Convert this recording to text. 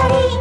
Rosalie.